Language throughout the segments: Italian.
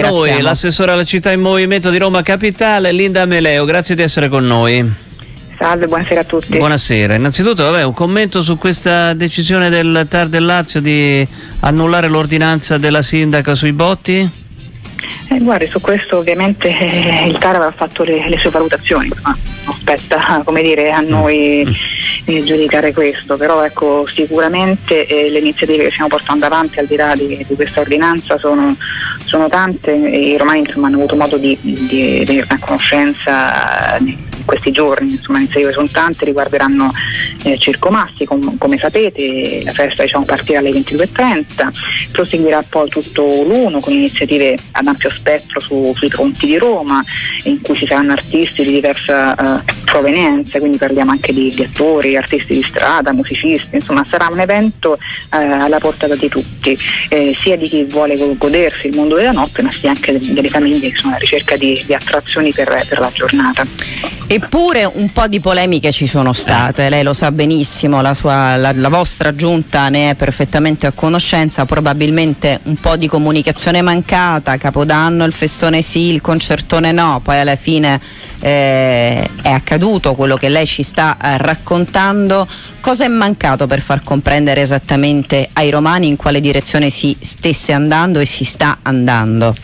noi l'assessore alla città in movimento di Roma Capitale, Linda Meleo. Grazie di essere con noi. Salve, buonasera a tutti. Buonasera. Innanzitutto vabbè, un commento su questa decisione del TAR del Lazio di annullare l'ordinanza della sindaca sui botti? Eh, guardi, su questo ovviamente eh, il TAR aveva fatto le, le sue valutazioni, ma non spetta come dire, a noi mm. eh, giudicare questo, però ecco, sicuramente eh, le iniziative che stiamo portando avanti al di là di, di questa ordinanza sono, sono, tante e i romani insomma, hanno avuto modo di, di, di a conoscenza questi giorni, insomma le iniziative sono tante, riguarderanno eh, Circomassi com- come sapete, la festa diciamo, partirà alle 22.30, proseguirà poi tutto l'uno con iniziative ad ampio spettro su, sui ponti di Roma in cui ci saranno artisti di diversa eh, provenienza, quindi parliamo anche di, di, attori, artisti di strada, musicisti, insomma sarà un evento eh, alla portata di tutti, eh, sia di chi vuole godersi il mondo della notte ma sia anche delle famiglie che sono alla ricerca di, di attrazioni per, per la giornata. Eppure un po' di polemiche ci sono state, lei lo sa benissimo, la, sua, la, la, vostra giunta ne è perfettamente a conoscenza, probabilmente un po' di comunicazione mancata, Capodanno il festone sì, il concertone no, poi alla fine eh, è accaduto quello che lei ci sta eh, raccontando. Cosa è mancato per far comprendere esattamente ai romani in quale direzione si stesse andando e si sta andando?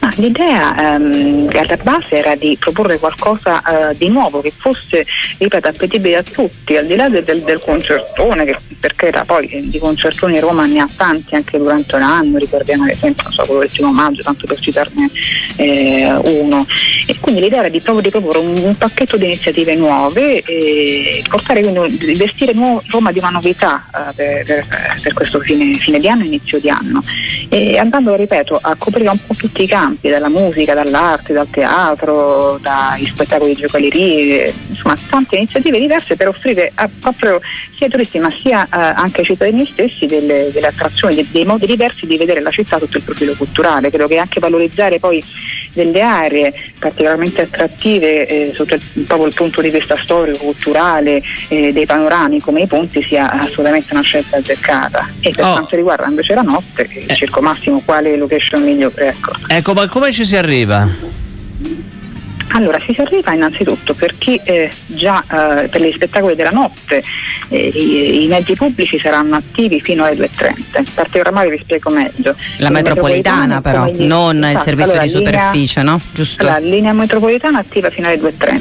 Ma l'idea ehm, alla base era di proporre qualcosa eh, di nuovo che fosse, ripeto, appetibile a tutti, al di là del, del, del concertone, che perché era poi eh, di concertoni Roma ne ha tanti anche durante l'anno, ricordiamo ad esempio so, quello del primo maggio, tanto per citarne eh, uno. E quindi l'idea era di, proprio di proporre un, un, pacchetto di iniziative nuove e portare quindi vestire Roma di una novità eh, per, per, per, questo fine, fine, di anno, inizio di anno. E andando, ripeto, a coprire un po' tutti i campi, dalla musica, dall'arte, dal teatro, dagli spettacoli di giocaleri, insomma tante iniziative diverse per offrire a, proprio sia ai turisti ma sia eh, anche ai cittadini stessi delle, delle attrazioni, dei, dei, modi diversi di vedere la città sotto il profilo culturale. Credo che anche valorizzare poi delle aree particolarmente attrattive eh, sotto il, proprio il punto di vista storico, culturale, eh, dei panorami come i ponti sia assolutamente una scelta azzeccata. E per oh. quanto riguarda invece la notte, eh. Circo Massimo, quale location migliore? Ecco. ecco, ma come ci si arriva? Allora, si arriva innanzitutto per chi eh, già eh, per gli spettacoli della notte eh, i, i, mezzi pubblici saranno attivi fino alle 2.30. In particolare vi spiego meglio. La metropolitana, metropolitana però, gli... non esatto. il servizio allora, di superficie, linea, no? Giusto? La linea metropolitana attiva fino alle 2.30.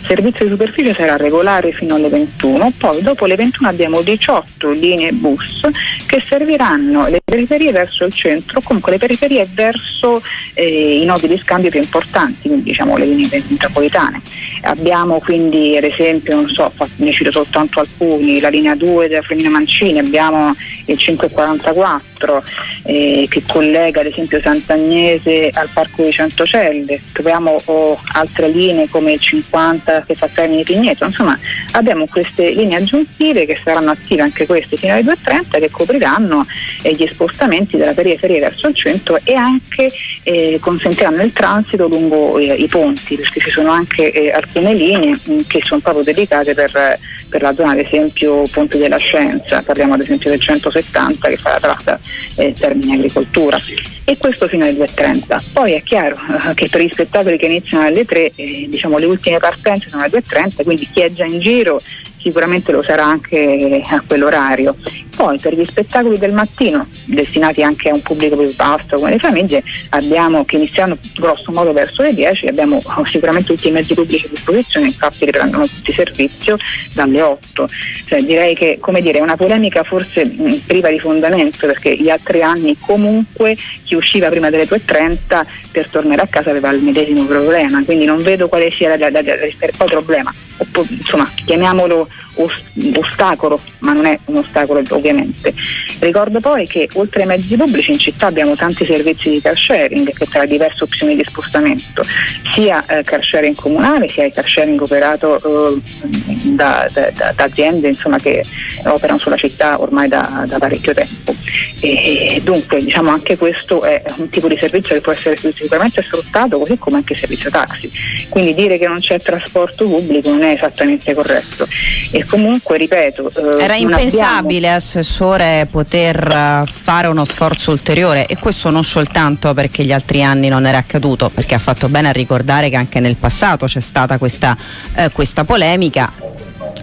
Il servizio di superficie sarà regolare fino alle 21, poi dopo le 21 abbiamo 18 linee bus che serviranno le periferie verso il centro, comunque le periferie verso eh, i nodi di scambio più importanti, quindi diciamo le linee metropolitane. Abbiamo quindi ad esempio, non so, ne cito soltanto alcuni, la linea 2 della Fremina Mancini, abbiamo il 544 eh, che collega ad esempio Sant'Agnese al Parco di Centocelle, troviamo oh, altre linee come il 50 che fa Termini Pigneto, insomma abbiamo queste linee aggiuntive che saranno attive anche queste fino alle 2.30 che copriranno eh, gli spostamenti della periferia verso il centro e anche eh, consentiranno il transito lungo eh, i ponti perché ci sono anche eh, alcune linee mh, che sono proprio dedicate per, per, la zona ad esempio Ponte della Scienza, parliamo ad esempio del 170 che fa la tratta eh, Termini Agricoltura e questo fino alle 2.30. Poi è chiaro eh, che per gli spettacoli che iniziano alle 3 eh, diciamo le ultime partenze sono alle 2.30 quindi chi è già in giro sicuramente lo sarà anche a quell'orario. Poi per gli spettacoli del mattino, destinati anche a un pubblico più vasto come le famiglie, abbiamo che iniziano grosso modo verso le 10, abbiamo sicuramente tutti i mezzi pubblici a disposizione, infatti riprendono tutti servizio dalle 8. Cioè, direi che dire, è una polemica forse mh, priva di fondamento perché gli altri anni comunque chi usciva prima delle 2.30 per tornare a casa aveva il medesimo problema, quindi non vedo quale sia il problema. Insomma, chiamiamolo ostacolo, ma non è un ostacolo ovviamente. Ricordo poi che oltre ai mezzi pubblici in città abbiamo tanti servizi di car sharing che tra diverse opzioni di spostamento, sia eh, car sharing comunale sia il car sharing operato eh, da, da, da, da, aziende insomma, che operano sulla città ormai da, parecchio tempo. E, dunque diciamo anche questo è un tipo di servizio che può essere sicuramente sfruttato così come anche il servizio taxi. Quindi dire che non c'è trasporto pubblico non è esattamente corretto. E comunque, ripeto... Eh, Era impensabile, abbiamo... Assessore, poter uh, fare uno sforzo ulteriore e questo non soltanto perché gli altri anni non era accaduto, perché ha fatto bene a ricordare che anche nel passato c'è stata questa, uh, questa polemica,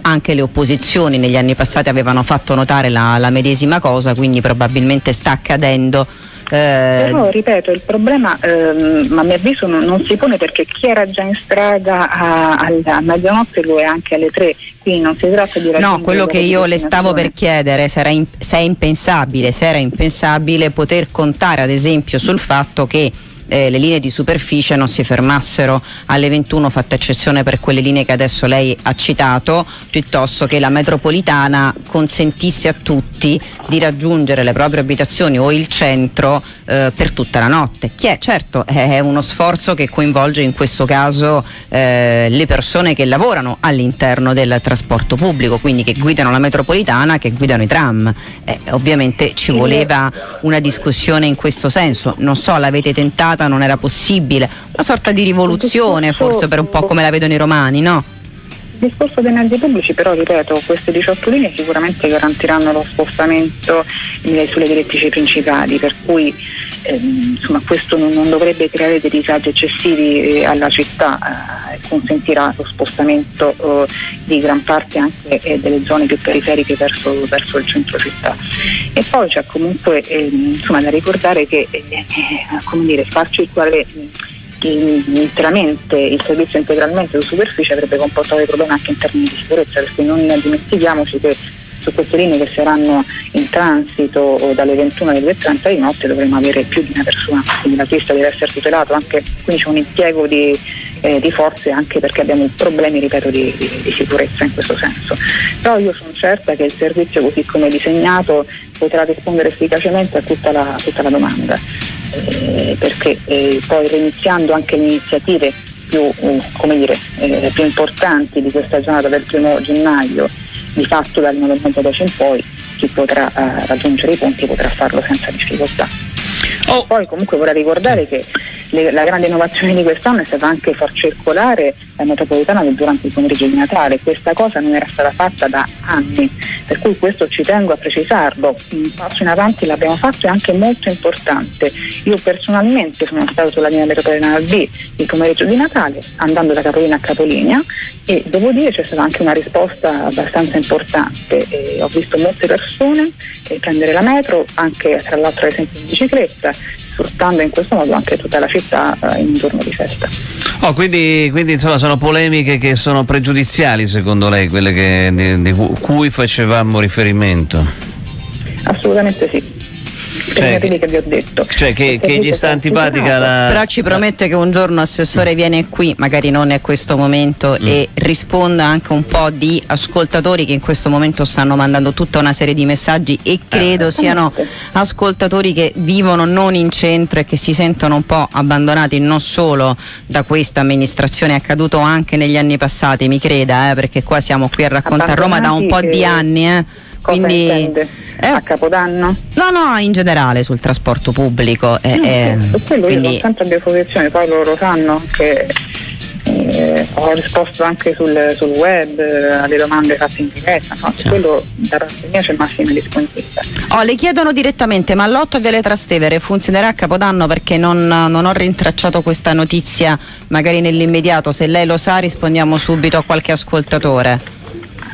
anche le opposizioni negli anni passati avevano fatto notare la, la medesima cosa, quindi probabilmente sta accadendo. Eh... Però ripeto, il problema ehm, a mio avviso non, non, si pone perché chi era già in strada a, a, a mezzanotte lo è anche alle tre, quindi non si tratta di No, quello che io le stavo per chiedere in, se è impensabile, se era impensabile poter contare ad esempio sul fatto che eh, le linee di superficie non si fermassero alle 21, fatta eccezione per quelle linee che adesso lei ha citato, piuttosto che la metropolitana consentisse a tutti di raggiungere le proprie abitazioni o il centro eh, per tutta la notte. Che è, certo è uno sforzo che coinvolge in questo caso eh, le persone che lavorano all'interno del trasporto pubblico, quindi che guidano la metropolitana, che guidano i tram. Eh, ovviamente ci voleva una discussione in questo senso. Non so, l'avete tentato? Passata non era possibile, una sorta di rivoluzione forse per un po' come la vedono i romani, no? Il discorso dei mezzi pubblici però, ripeto, queste 18 linee sicuramente garantiranno lo spostamento sulle direttrici principali, per cui insomma, questo non, dovrebbe creare dei disagi eccessivi eh, alla città e eh, consentirà lo spostamento eh, di gran parte anche delle zone più periferiche verso, verso, il centro città. E poi c'è comunque ehm, insomma, da ricordare che dire, far circolare interamente il servizio integralmente su superficie avrebbe comportato dei problemi anche in termini di sicurezza, perché non dimentichiaamo che su queste linee che saranno in transito dalle 21 alle 2.30 di notte dovremo avere più di una persona, quindi la pista deve essere tutelata, anche, quindi c'è un impiego di, eh, di forze anche perché abbiamo problemi, ripeto, di, di, di, sicurezza in questo senso. Però io sono certa che il servizio così come è disegnato potrà rispondere efficacemente a tutta la, tutta la domanda, eh, perché eh, poi reiniziando anche le iniziative più, uh, dire, eh, più importanti di questa giornata del primo gennaio di fatto dal 92 in poi chi potrà eh, raggiungere i punti potrà farlo senza difficoltà. Oh. Poi comunque vorrei ricordare che le, la grande innovazione di quest'anno è stata anche far circolare la metropolitana durante il pomeriggio di Natale. Questa cosa non era stata fatta da anni, per cui questo ci tengo a precisarlo. Un passo in avanti l'abbiamo fatto e anche molto importante. Io personalmente sono stato sulla linea metropolitana B il pomeriggio di Natale, andando da Capolina a Capolinea e devo dire c'è stata anche una risposta abbastanza importante. E ho visto molte persone eh, prendere la metro, anche tra l'altro ad esempio in bicicletta, sfruttando in questo modo anche tutta la città eh, in un giorno di festa. Oh, quindi, quindi insomma, sono polemiche che sono pregiudiziali secondo lei, quelle che, di, di cui facevamo riferimento? Assolutamente sì cioè, che, che vi ho detto. Cioè che, che gli sta antipatica la... Però ci promette che un giorno Assessore viene qui, magari non è questo momento, mm. e risponda anche un po' di ascoltatori che in questo momento stanno mandando tutta una serie di messaggi e credo eh, siano ascoltatori che vivono non in centro e che si sentono un po' abbandonati non solo da questa amministrazione, è accaduto anche negli anni passati, mi creda, eh, perché qua siamo qui a raccontare Roma da un po' di anni. Eh. Quindi, eh, a Capodanno? No, no, in generale sul trasporto pubblico. Eh, no, eh, quello quindi... io sempre a disposizione, poi loro sanno che eh, ho risposto anche sul, sul, web eh, alle domande fatte in diretta, no? certo. quello da parte mia c'è massima disponibilità. Oh, le chiedono direttamente, ma l'8 Viale Trastevere funzionerà a Capodanno perché non, non ho rintracciato questa notizia magari nell'immediato, se lei lo sa rispondiamo subito a qualche ascoltatore.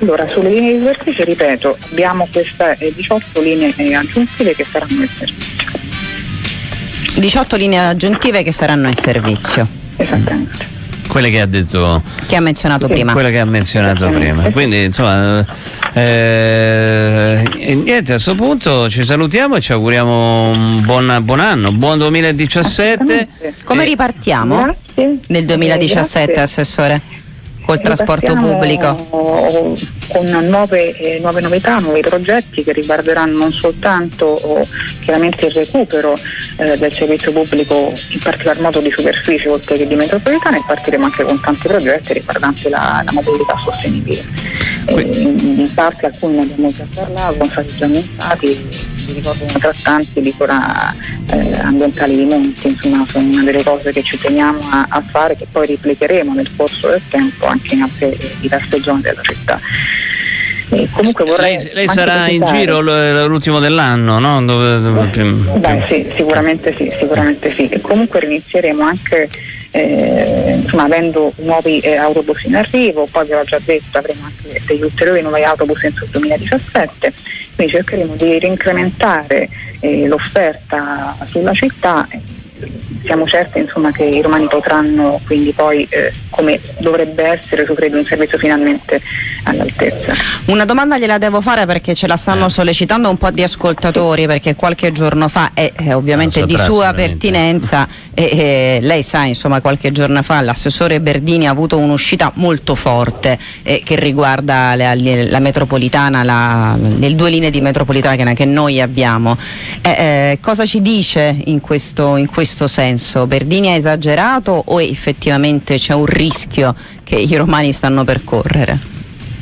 Allora, sulle linee di superficie, ripeto, abbiamo queste eh, 18 linee eh, aggiuntive che saranno in servizio. 18 linee aggiuntive che saranno in servizio. Esattamente. Quelle che ha detto che ha menzionato sì. prima. Quelle che ha menzionato prima. Quindi insomma eh, niente, a questo punto ci salutiamo e ci auguriamo un buon, buon anno, buon 2017. Come ripartiamo Grazie. nel 2017, Grazie. Assessore? Col trasporto pubblico? Con nuove, eh, nuove, novità, nuovi progetti che riguarderanno non soltanto oh, chiaramente il recupero eh, del servizio pubblico, in particolar modo di superficie oltre che di metropolitana e partiremo anche con tanti progetti riguardanti la, la mobilità sostenibile. Eh, in, parte alcuni ne abbiamo già parlato, sono stati già annunciati vi ricordo una trattanti di cura eh, ambientali di monti, insomma sono una delle cose che ci teniamo a, a, fare che poi replicheremo nel corso del tempo anche in altre diverse zone della città. E comunque vorrei lei, lei sarà in giro l'ultimo dell'anno, no? Dove- dove- più- Beh sì, sicuramente sì, sicuramente sì. E comunque inizieremo anche eh, insomma, avendo nuovi eh, autobus in arrivo, poi vi ho già detto avremo anche degli ulteriori nuovi autobus entro il 2017, quindi cercheremo di rincrementare eh, l'offerta sulla città. Siamo certi insomma, che i romani potranno quindi poi, eh, come dovrebbe essere, soffrire un servizio finalmente all'altezza. Una domanda gliela devo fare perché ce la stanno Eh. sollecitando un po' di ascoltatori perché qualche giorno fa è eh, ovviamente di sua pertinenza e, e lei sa insomma qualche giorno fa l'assessore Berdini ha avuto un'uscita molto forte eh, che riguarda la, la metropolitana, la- le due linee di metropolitana che noi abbiamo. Eh, eh, cosa ci dice in questo, in questo senso? Berdini ha esagerato o effettivamente c'è un rischio che i romani stanno per correre?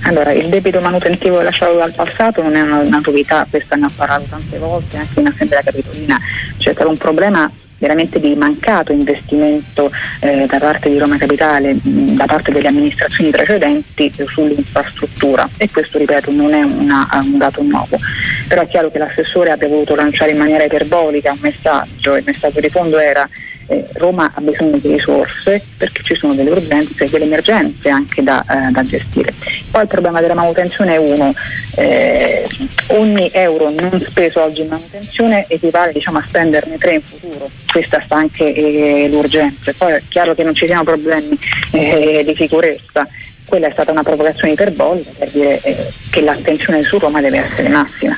Allora, il debito manutentivo lasciato dal passato non è una, una novità, questa ne ho parlato tante volte anche in Assemblea Capitolina, c'è stato un problema veramente di mancato investimento eh, da parte di Roma Capitale, da parte delle amministrazioni precedenti eh, sull'infrastruttura. E questo ripeto non è una- un dato nuovo, però è chiaro che l'assessore abbia voluto lanciare in maniera iperbolica un messaggio, il messaggio di fondo era eh, Roma ha bisogno di risorse perché ci sono delle urgenze e delle emergenze anche da, eh, da gestire. Poi il problema della manutenzione è uno, eh, ogni euro non speso oggi in manutenzione equivale diciamo, a spenderne tre in futuro, questa sta anche eh, l'urgenza. Poi è chiaro che non ci siano problemi eh, di sicurezza, quella è stata una provocazione iperbolica per dire eh, che l'attenzione su Roma deve essere massima.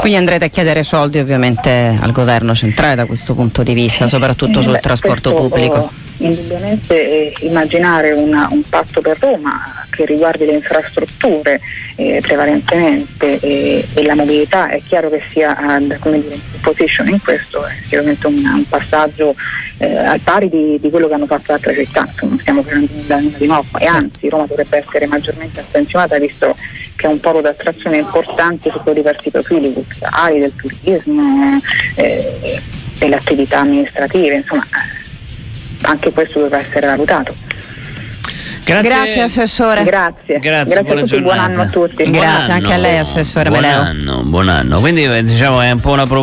Quindi andrete a chiedere soldi ovviamente al governo centrale da questo punto di vista, soprattutto sul beh, trasporto questo, pubblico. oh, indubbiamente eh, immaginare una- un patto per Roma che riguardi le infrastrutture eh, prevalentemente eh, e la mobilità è chiaro che sia ad, come dire, in position in questo è sicuramente un, un passaggio eh, al pari di, di quello che hanno fatto altre città, non stiamo facendo nulla, nulla di nuovo e anzi Roma dovrebbe essere maggiormente attenzionata visto che è un polo d'attrazione importante sotto diversi profili culturali, del turismo, eh, delle attività amministrative, insomma eh, anche questo doveva essere valutato. Grazie assessore. Grazie, Grazie, a buona tutti, buon anno a tutti. Grazie, anche a lei, assessore buon Meleo. Anno, buon anno. Quindi eh, diciamo è un po' una